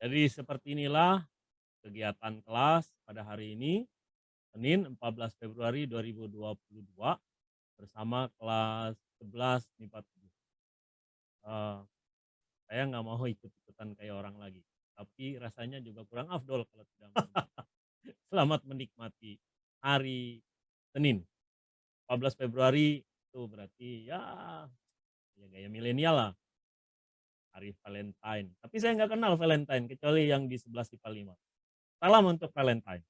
Jadi seperti inilah kegiatan kelas pada hari ini, Senin 14 Februari 2022 bersama kelas 11 MIPA 7. Uh, saya nggak mau ikut-ikutan kayak orang lagi, tapi rasanya juga kurang afdol kalau tidak Selamat menikmati hari Senin. 14 Februari itu berarti ya ya gaya milenial lah hari Valentine. Tapi saya nggak kenal Valentine kecuali yang di 11 IPA 5. Salam untuk Valentine.